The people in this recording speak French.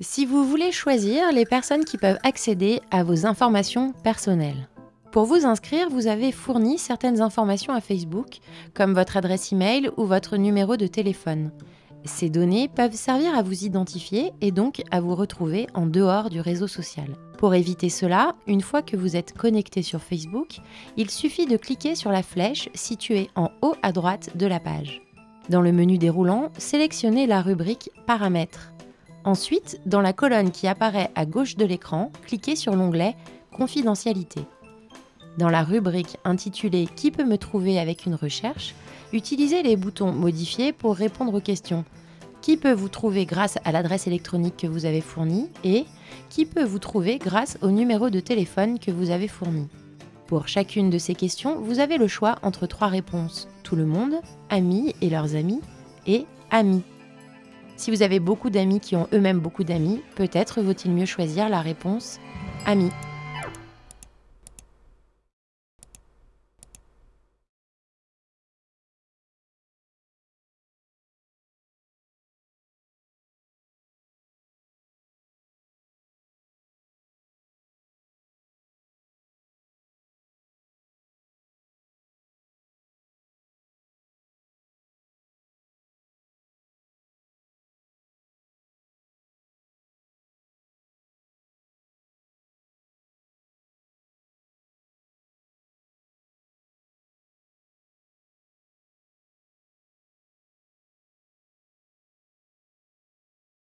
Si vous voulez choisir les personnes qui peuvent accéder à vos informations personnelles. Pour vous inscrire, vous avez fourni certaines informations à Facebook, comme votre adresse email ou votre numéro de téléphone. Ces données peuvent servir à vous identifier et donc à vous retrouver en dehors du réseau social. Pour éviter cela, une fois que vous êtes connecté sur Facebook, il suffit de cliquer sur la flèche située en haut à droite de la page. Dans le menu déroulant, sélectionnez la rubrique Paramètres. Ensuite, dans la colonne qui apparaît à gauche de l'écran, cliquez sur l'onglet Confidentialité. Dans la rubrique intitulée Qui peut me trouver avec une recherche, utilisez les boutons Modifier pour répondre aux questions Qui peut vous trouver grâce à l'adresse électronique que vous avez fournie et Qui peut vous trouver grâce au numéro de téléphone que vous avez fourni? Pour chacune de ces questions, vous avez le choix entre trois réponses tout le monde, amis et leurs amis, et amis. Si vous avez beaucoup d'amis qui ont eux-mêmes beaucoup d'amis, peut-être vaut-il mieux choisir la réponse amis.